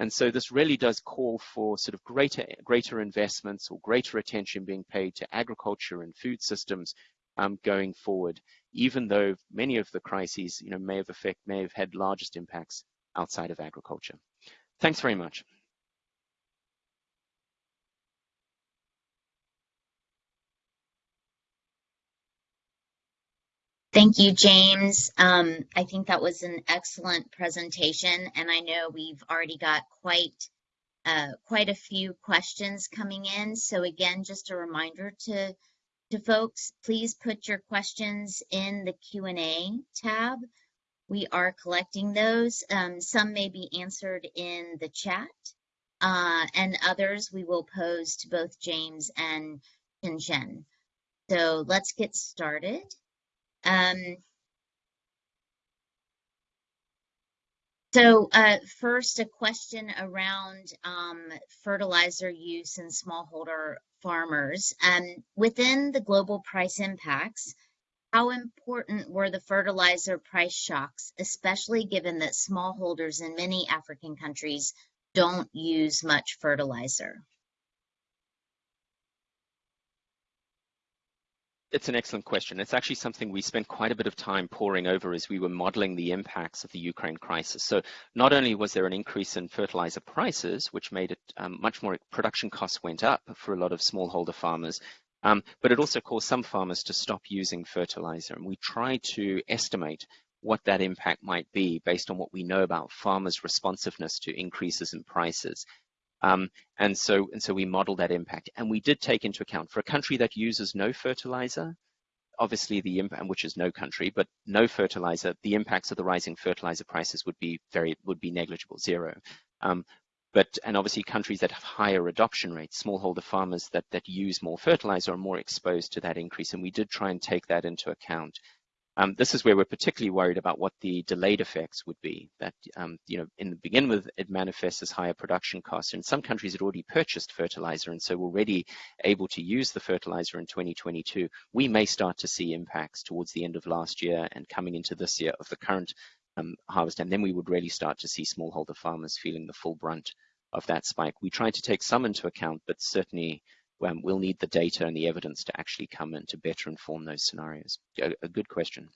And so this really does call for sort of greater, greater investments or greater attention being paid to agriculture and food systems um, going forward, even though many of the crises, you know, may have affect, may have had largest impacts outside of agriculture. Thanks very much. Thank you, James. Um, I think that was an excellent presentation, and I know we've already got quite uh, quite a few questions coming in. So again, just a reminder to to folks, please put your questions in the Q&A tab. We are collecting those. Um, some may be answered in the chat, uh, and others we will pose to both James and Jen. So let's get started. Um, so uh, first, a question around um, fertilizer use in smallholder farmers. Um, within the global price impacts, how important were the fertilizer price shocks, especially given that smallholders in many African countries don't use much fertilizer? It's an excellent question. It's actually something we spent quite a bit of time poring over as we were modeling the impacts of the Ukraine crisis. So not only was there an increase in fertilizer prices, which made it um, much more, production costs went up for a lot of smallholder farmers, um, but it also caused some farmers to stop using fertilizer. And we tried to estimate what that impact might be based on what we know about farmers' responsiveness to increases in prices. Um, and so and so we modeled that impact, and we did take into account for a country that uses no fertilizer, obviously the impact, which is no country, but no fertilizer, the impacts of the rising fertilizer prices would be very would be negligible, zero. Um, but and obviously countries that have higher adoption rates, smallholder farmers that that use more fertilizer are more exposed to that increase, and we did try and take that into account. Um, this is where we're particularly worried about what the delayed effects would be. That, um, you know, in the begin with, it manifests as higher production costs. In some countries, had already purchased fertilizer and so already able to use the fertilizer in 2022. We may start to see impacts towards the end of last year and coming into this year of the current um, harvest. And then we would really start to see smallholder farmers feeling the full brunt of that spike. We tried to take some into account, but certainly um, we'll need the data and the evidence to actually come in to better inform those scenarios. A, a good question.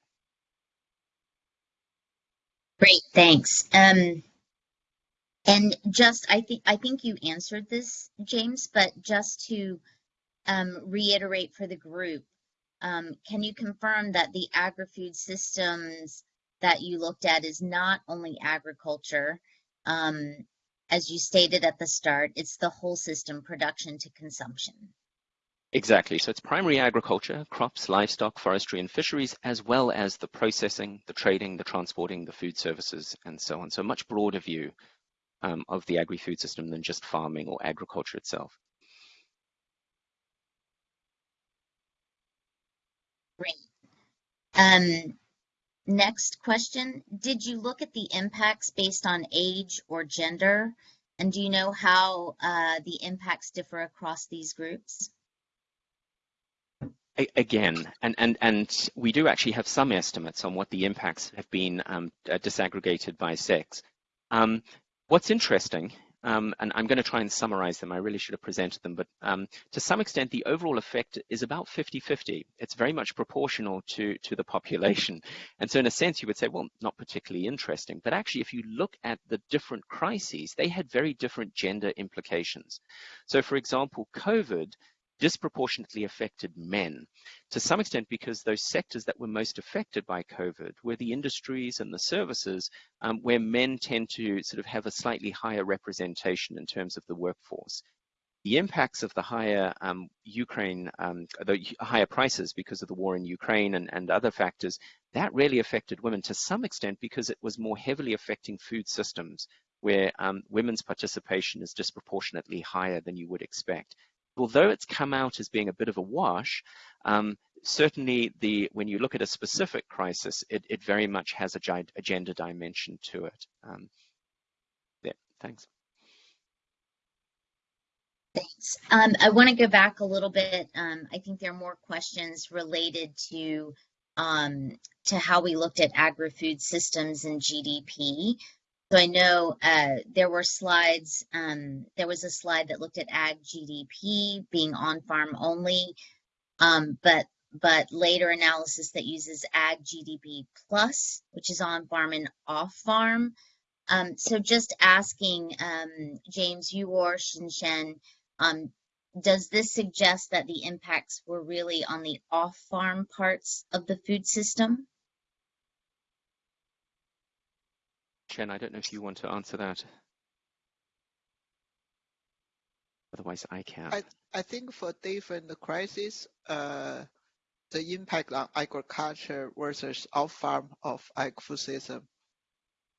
Great, thanks. Um, and just, I think, I think you answered this, James, but just to um, reiterate for the group, um, can you confirm that the agri-food systems that you looked at is not only agriculture, um, as you stated at the start, it's the whole system, production to consumption. Exactly. So it's primary agriculture, crops, livestock, forestry, and fisheries, as well as the processing, the trading, the transporting, the food services, and so on. So a much broader view um, of the agri-food system than just farming or agriculture itself. Great. Um, next question. Did you look at the impacts based on age or gender? And do you know how uh, the impacts differ across these groups? again, and, and, and we do actually have some estimates on what the impacts have been um, disaggregated by sex. Um, what's interesting, um, and I'm going to try and summarize them, I really should have presented them, but um, to some extent the overall effect is about 50-50. It's very much proportional to, to the population. And so in a sense you would say, well, not particularly interesting, but actually if you look at the different crises, they had very different gender implications. So for example, COVID disproportionately affected men to some extent because those sectors that were most affected by COVID were the industries and the services um, where men tend to sort of have a slightly higher representation in terms of the workforce. The impacts of the higher um, Ukraine, um, the higher prices because of the war in Ukraine and, and other factors, that really affected women to some extent because it was more heavily affecting food systems where um, women's participation is disproportionately higher than you would expect although it's come out as being a bit of a wash, um, certainly the when you look at a specific crisis, it, it very much has a, gender dimension to it. Um, yeah, thanks. Thanks. Um, I want to go back a little bit. Um, I think there are more questions related to um, to how we looked at agri-food systems and GDP. So I know uh, there were slides, um, there was a slide that looked at ag GDP being on farm only, um, but but later analysis that uses ag GDP plus, which is on farm and off farm. Um, so just asking um, James, you or Xinshen, um, does this suggest that the impacts were really on the off farm parts of the food system? Chen, I don't know if you want to answer that. Otherwise, I can. I, I think for different crises, uh, the impact on agriculture versus off-farm of agri-food system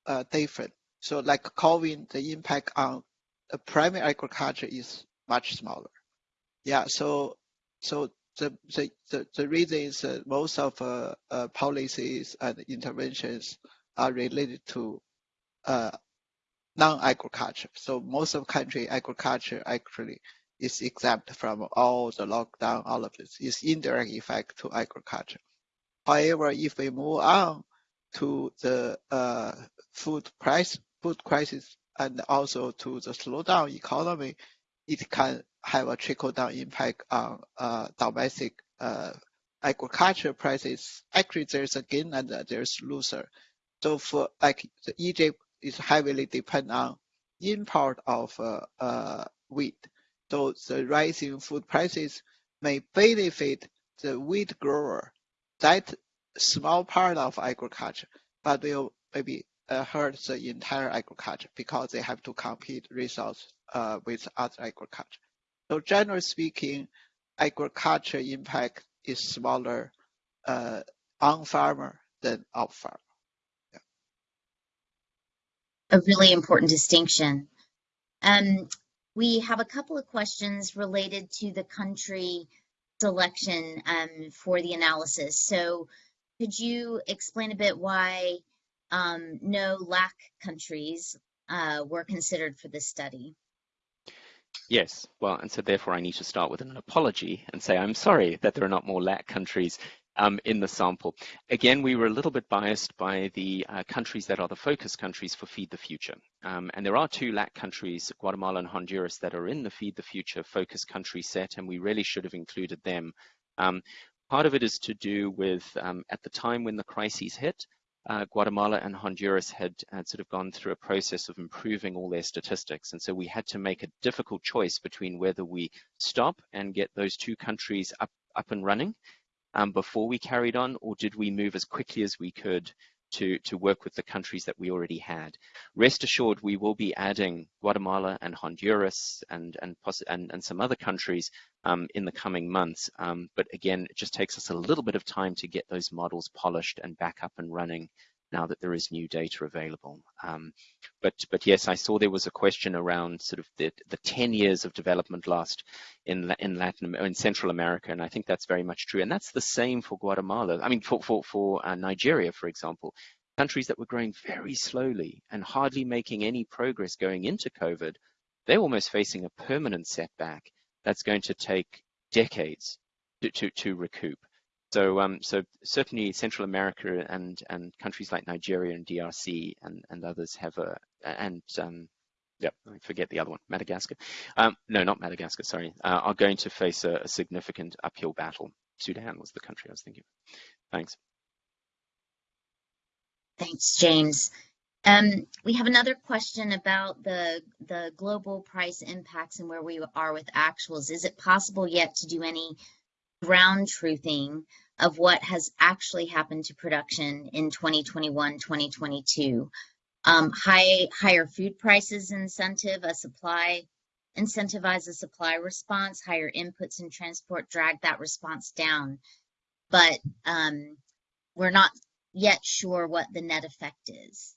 uh, different. So like COVID, the impact on the primary agriculture is much smaller. Yeah, so so the the the, the reason is most of uh, uh, policies and interventions are related to non-agriculture. So most of country agriculture actually is exempt from all the lockdown, all of this is indirect effect to agriculture. However, if we move on to the uh, food price, food crisis, and also to the slowdown economy, it can have a trickle down impact on uh, domestic uh, agriculture prices. Actually, there's a gain and there's loser. So for like the Egypt is heavily depend on import of uh, uh, wheat. So the rising food prices may benefit the wheat grower, that small part of agriculture, but will maybe uh, hurt the entire agriculture because they have to compete resource uh, with other agriculture. So generally speaking, agriculture impact is smaller uh, on farmer than off farmer a really important distinction. Um, we have a couple of questions related to the country selection um, for the analysis. So could you explain a bit why um, no LAC countries uh, were considered for this study? Yes, well, and so therefore I need to start with an apology and say I'm sorry that there are not more LAC countries um, in the sample. Again, we were a little bit biased by the uh, countries that are the focus countries for Feed the Future. Um, and there are two LAC countries, Guatemala and Honduras, that are in the Feed the Future focus country set, and we really should have included them. Um, part of it is to do with, um, at the time when the crises hit, uh, Guatemala and Honduras had, had sort of gone through a process of improving all their statistics. And so we had to make a difficult choice between whether we stop and get those two countries up, up and running um, before we carried on, or did we move as quickly as we could to, to work with the countries that we already had. Rest assured, we will be adding Guatemala and Honduras and, and, and, and some other countries um, in the coming months. Um, but again, it just takes us a little bit of time to get those models polished and back up and running now that there is new data available. Um, but but yes, I saw there was a question around sort of the, the 10 years of development lost in in Latin in Central America, and I think that's very much true. And that's the same for Guatemala. I mean, for for for uh, Nigeria, for example, countries that were growing very slowly and hardly making any progress going into COVID, they're almost facing a permanent setback that's going to take decades to to, to recoup. So, um, so certainly Central America and and countries like Nigeria and DRC and and others have a and um, yeah, I forget the other one, Madagascar. Um, no, not Madagascar. Sorry, uh, are going to face a, a, significant uphill battle. Sudan was the country I was thinking. Of. Thanks. Thanks, James. Um, we have another question about the the global price impacts and where we are with actuals. Is it possible yet to do any ground truthing of what has actually happened to production in 2021, 2022. Um, high, higher food prices incentive, a supply, incentivize a supply response, higher inputs and transport drag that response down. But um, we're not yet sure what the net effect is.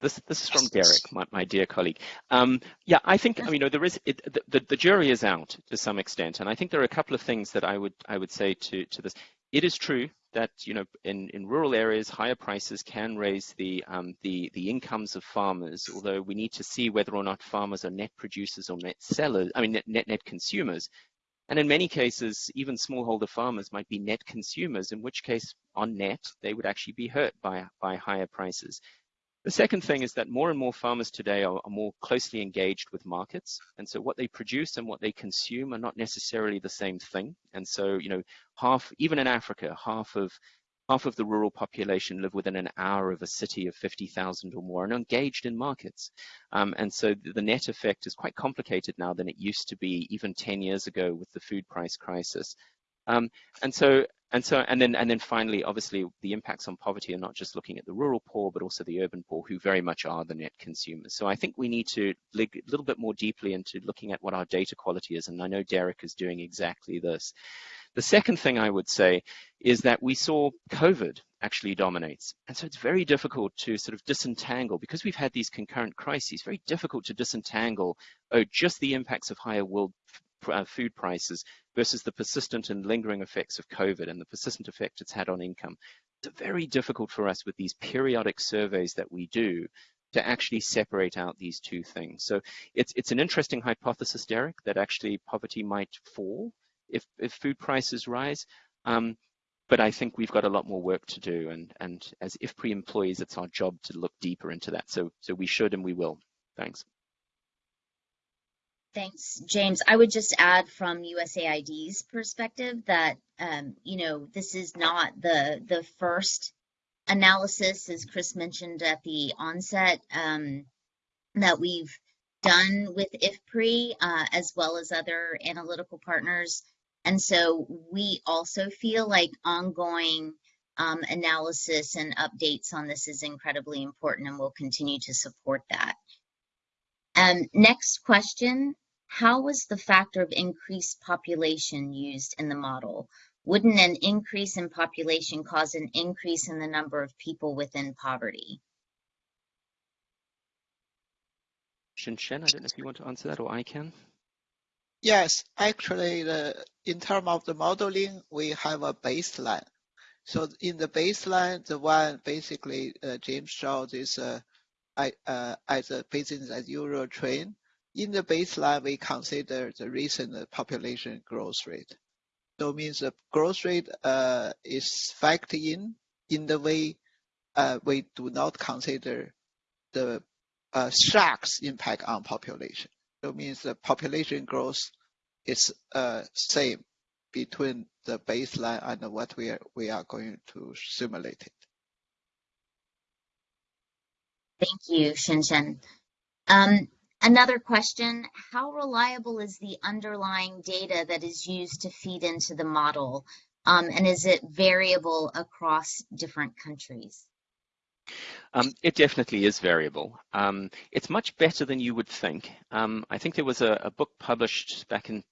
This, this is from Derek, my, my dear colleague. Um, yeah, I think you know there is it, the, the jury is out to some extent, and I think there are a couple of things that I would I would say to to this. It is true that you know in, in rural areas higher prices can raise the um, the the incomes of farmers. Although we need to see whether or not farmers are net producers or net sellers. I mean net net, net consumers. And in many cases, even smallholder farmers might be net consumers, in which case, on net, they would actually be hurt by, by higher prices. The second thing is that more and more farmers today are, are, more closely engaged with markets. And so what they produce and what they consume are not necessarily the same thing. And so, you know, half, even in Africa, half of half of the rural population live within an hour of a city of 50,000 or more and are engaged in markets. Um, and so the net effect is quite complicated now than it used to be even 10 years ago with the food price crisis. Um, and so and so, and then, and then finally, obviously, the impacts on poverty are not just looking at the rural poor, but also the urban poor, who very much are the net consumers. So I think we need to dig a little bit more deeply into looking at what our data quality is, and I know Derek is doing exactly this. The second thing I would say is that we saw COVID actually dominates. And so it's very difficult to sort of disentangle, because we've had these concurrent crises, very difficult to disentangle, oh, just the impacts of higher world uh, food prices versus the persistent and lingering effects of COVID and the persistent effect it's had on income. It's very difficult for us with these periodic surveys that we do to actually separate out these two things. So it's it's an interesting hypothesis, Derek, that actually poverty might fall if if food prices rise. Um, but I think we've got a lot more work to do, and and as IFPRI employees, it's our job to look deeper into that. So so we should and we will. Thanks. Thanks, James. I would just add from USAID's perspective that, um, you know, this is not the, the first analysis, as Chris mentioned at the onset, um, that we've done with IFPRI, uh, as well as other analytical partners. And so we also feel like ongoing um, analysis and updates on this is incredibly important and we'll continue to support that. Um, next question, how was the factor of increased population used in the model? Wouldn't an increase in population cause an increase in the number of people within poverty? Shin I don't know if you want to answer that or I can. Yes, actually, the, in terms of the modeling, we have a baseline. So in the baseline, the one basically uh, James showed is uh, uh, as a business as usual trend. In the baseline, we consider the recent population growth rate. So means the growth rate uh, is factored in in the way uh, we do not consider the uh, shocks impact on population. It means the population growth is uh, same between the baseline and what we are we are going to simulate it. Thank you, Xinshen. Um, another question, how reliable is the underlying data that is used to feed into the model? Um, and is it variable across different countries? Um, it definitely is variable. Um, it's much better than you would think. Um, I think there was a, a, book published back in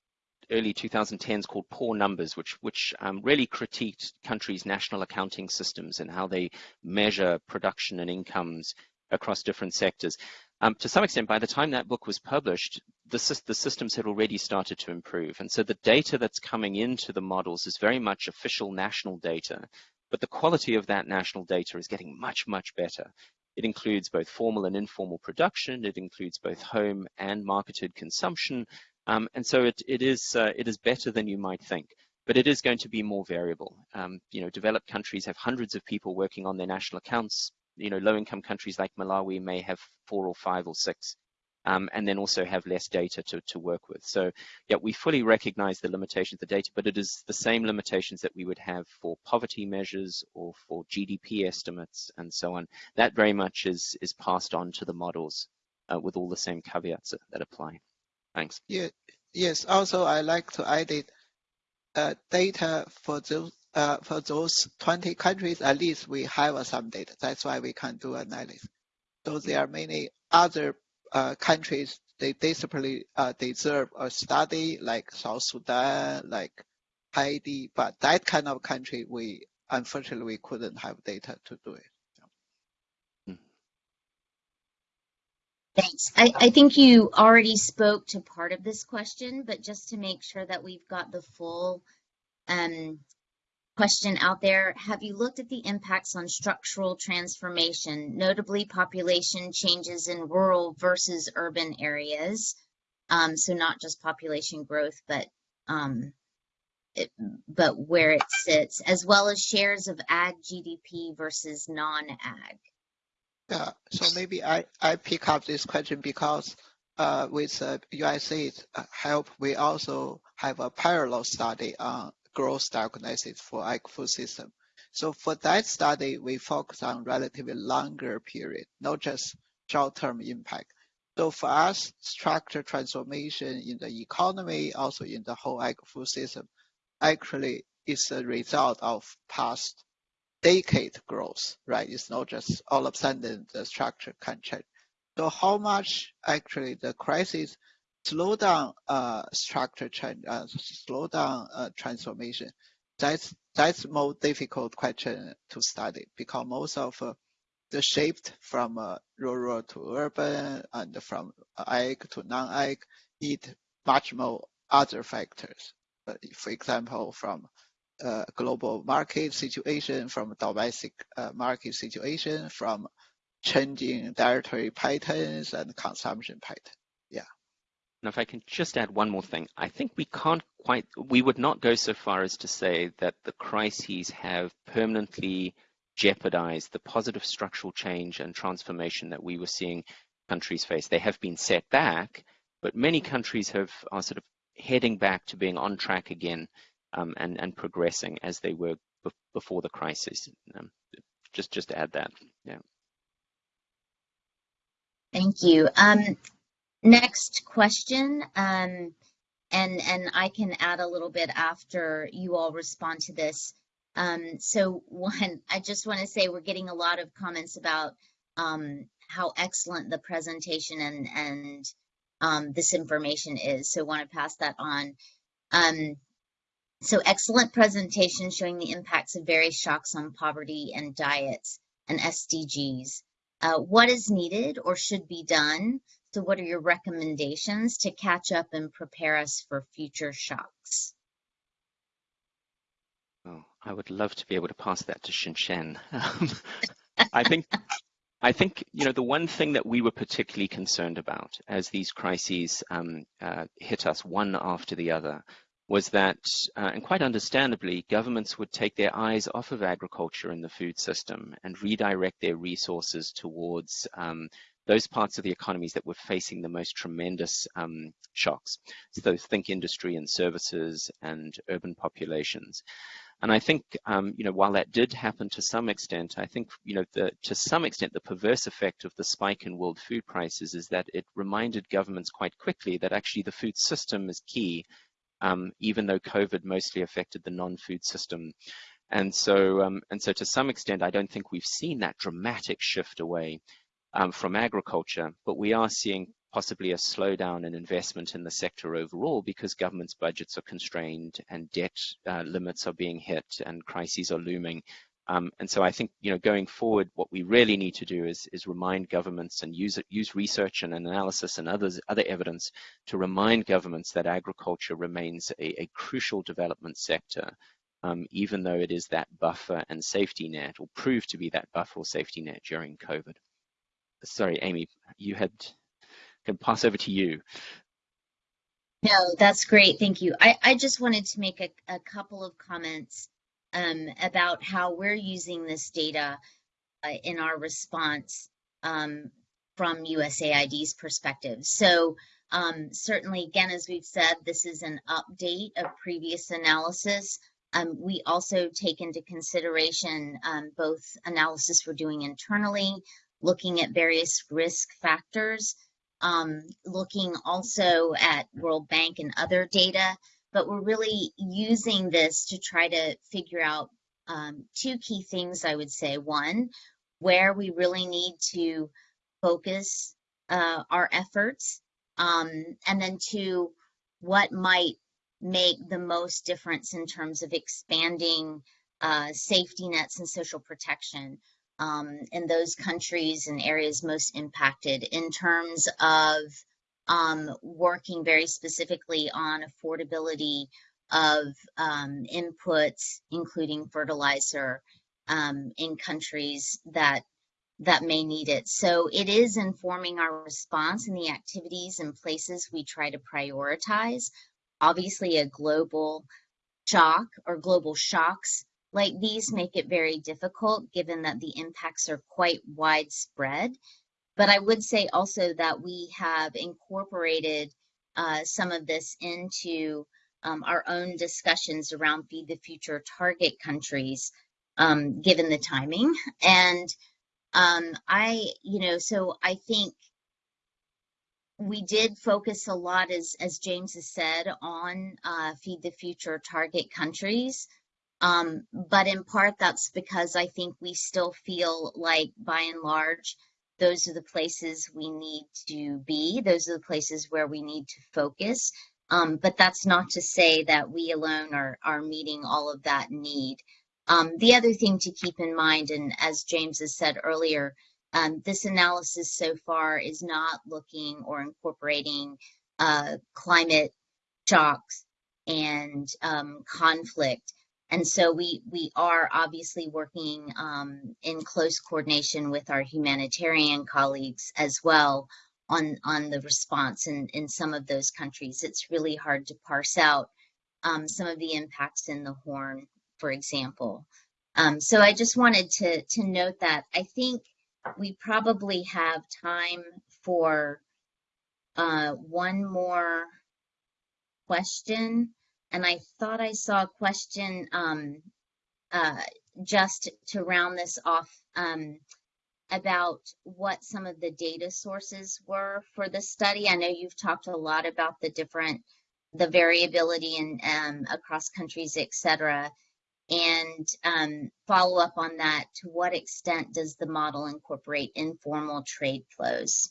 early 2010s called Poor Numbers, which which um, really critiqued countries' national accounting systems and how they measure production and incomes across different sectors. Um, to some extent, by the time that book was published, the, the systems had already started to improve. And so the data that's coming into the models is very much official national data, but the quality of that national data is getting much, much better. It includes both formal and informal production. It includes both home and marketed consumption. Um, and so it, it, is, uh, it is better than you might think but it is going to be more variable. Um, you know, developed countries have hundreds of people working on their national accounts you know, low-income countries like Malawi may have four or five or six, um, and then also have less data to, to work with. So, yeah, we fully recognize the limitations of the data, but it is the same limitations that we would have for poverty measures or for GDP estimates and so on. That very much is, is passed on to the models uh, with all the same caveats that, apply. Thanks. Yeah, yes, also I like to add it, uh, data for those uh, for those 20 countries, at least we have some data. That's why we can do analysis. So there are many other uh, countries, they desperately uh, deserve a study like South Sudan, like Haiti, but that kind of country, we unfortunately we couldn't have data to do it. Thanks. I, I, think you already spoke to part of this question, but just to make sure that we've got the full um, question out there. Have you looked at the impacts on structural transformation, notably population changes in rural versus urban areas? Um, so not just population growth, but um, it, but where it sits, as well as shares of ag GDP versus non-ag. Yeah, so maybe I, I pick up this question because uh, with uh, USAID uh, help, we also have a parallel study on growth diagnosis for food system. So for that study, we focus on relatively longer period, not just short-term impact. So for us, structure transformation in the economy, also in the whole ag food system, actually is a result of past decade growth, right? It's not just all of a sudden the structure can change. So how much actually the crisis slow down uh, structure change, uh, slow down uh, transformation, that's that's more difficult question to study because most of uh, the shift from uh, rural to urban and from ag to non-ag need much more other factors. Uh, for example, from uh, global market situation, from domestic uh, market situation, from changing dietary patterns and consumption pattern. Now, if I can just add one more thing, I think we can't quite, we would not go so far as to say that the crises have permanently jeopardized the positive structural change and transformation that we were seeing countries face. They have been set back, but many countries have are sort of heading back to being on track again um, and, and progressing as they were before the crisis. Um, just, just to add that, yeah. Thank you. Um, Next question, um, and and I can add a little bit after you all respond to this. Um, so one, I just want to say we're getting a lot of comments about um, how excellent the presentation and and um, this information is. So want to pass that on. Um, so excellent presentation showing the impacts of various shocks on poverty and diets and SDGs. Uh, what is needed or should be done so what are your recommendations to catch up and prepare us for future shocks? Oh, I would love to be able to pass that to Xinshen. Um, I think I think you know the one thing that we were particularly concerned about as these crises um, uh, hit us one after the other was that, uh, and quite understandably, governments would take their eyes off of agriculture and the food system and redirect their resources towards um, those parts of the economies that were facing the most tremendous um, shocks. So think industry and services and urban populations. And I think, um, you know, while that did happen to some extent, I think, you know, the, to some extent, the perverse effect of the spike in world food prices is that it reminded governments quite quickly that actually the food system is key, um, even though COVID mostly affected the non-food system. And so, um, and so to some extent, I don't think we've seen that dramatic shift away um, from agriculture, but we are seeing possibly a slowdown in investment in the sector overall because government's budgets are constrained and debt uh, limits are being hit and crises are looming. Um, and so I think, you know, going forward, what we really need to do is, is remind governments and use, use research and analysis and others, other evidence to remind governments that agriculture remains a, a crucial development sector, um, even though it is that buffer and safety net, or proved to be that buffer or safety net during COVID. Sorry, Amy, you had can pass over to you. No, that's great. Thank you. I, I just wanted to make a, a couple of comments um, about how we're using this data uh, in our response um, from USAID's perspective. So um, certainly, again, as we've said, this is an update of previous analysis. Um, we also take into consideration um, both analysis we're doing internally, looking at various risk factors, um, looking also at World Bank and other data, but we're really using this to try to figure out um, two key things, I would say. One, where we really need to focus uh, our efforts, um, and then two, what might make the most difference in terms of expanding uh, safety nets and social protection um, in those countries and areas most impacted in terms of um, working very specifically on affordability of um, inputs, including fertilizer, um, in countries that that may need it. So it is informing our response and the activities and places we try to prioritize. Obviously, a global shock or global shocks like these make it very difficult given that the impacts are quite widespread. But I would say also that we have incorporated uh, some of this into um, our own discussions around Feed the Future target countries, um, given the timing. And um, I, you know, so I think we did focus a lot, as, as James has said, on uh, Feed the Future target countries. Um, but in part, that's because I think we still feel like, by and large, those are the places we need to be. Those are the places where we need to focus. Um, but that's not to say that we alone are, are meeting all of that need. Um, the other thing to keep in mind, and as James has said earlier, um, this analysis so far is not looking or incorporating uh, climate shocks and um, conflict and so we we are obviously working um, in close coordination with our humanitarian colleagues as well on on the response in in some of those countries. It's really hard to parse out um, some of the impacts in the Horn, for example. Um, so I just wanted to to note that I think we probably have time for uh, one more question and I thought I saw a question um, uh, just to round this off um, about what some of the data sources were for the study. I know you've talked a lot about the different, the variability in um, across countries, et cetera. And um, follow up on that, to what extent does the model incorporate informal trade flows?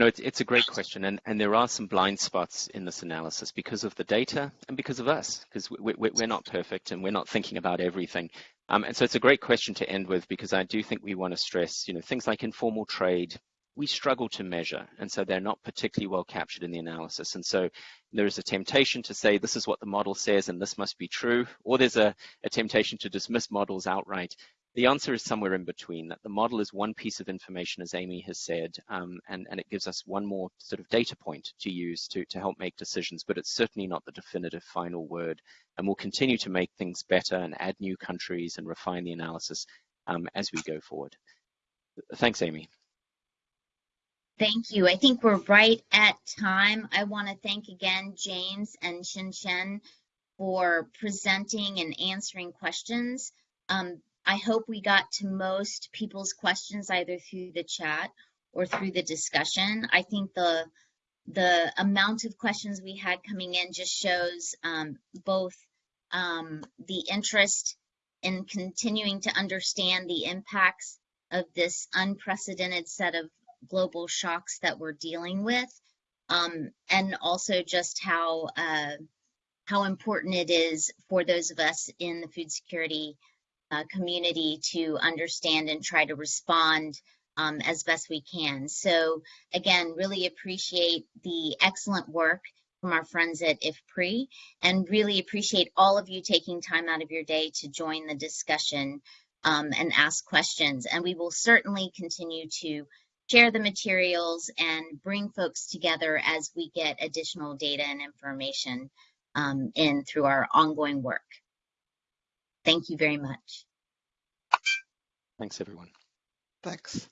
No, it's, it's a great question, and, and there are some blind spots in this analysis because of the data and because of us, because we, we, we're not perfect and we're not thinking about everything. Um, and so it's a great question to end with because I do think we want to stress, you know, things like informal trade, we struggle to measure, and so they're not particularly well captured in the analysis. And so there is a temptation to say this is what the model says and this must be true, or there's a, a temptation to dismiss models outright. The answer is somewhere in between, that the model is one piece of information, as Amy has said, um, and, and it gives us one more sort of data point to use to, to help make decisions, but it's certainly not the definitive final word. And we'll continue to make things better and add new countries and refine the analysis um, as we go forward. Thanks, Amy. Thank you. I think we're right at time. I want to thank again James and Xinshen for presenting and answering questions. Um, I hope we got to most people's questions either through the chat or through the discussion. I think the the amount of questions we had coming in just shows um, both um, the interest in continuing to understand the impacts of this unprecedented set of global shocks that we're dealing with, um, and also just how uh, how important it is for those of us in the food security uh, community to understand and try to respond um, as best we can. So again, really appreciate the excellent work from our friends at IFPRI and really appreciate all of you taking time out of your day to join the discussion um, and ask questions. And we will certainly continue to share the materials and bring folks together as we get additional data and information um, in through our ongoing work. Thank you very much. Thanks, everyone. Thanks.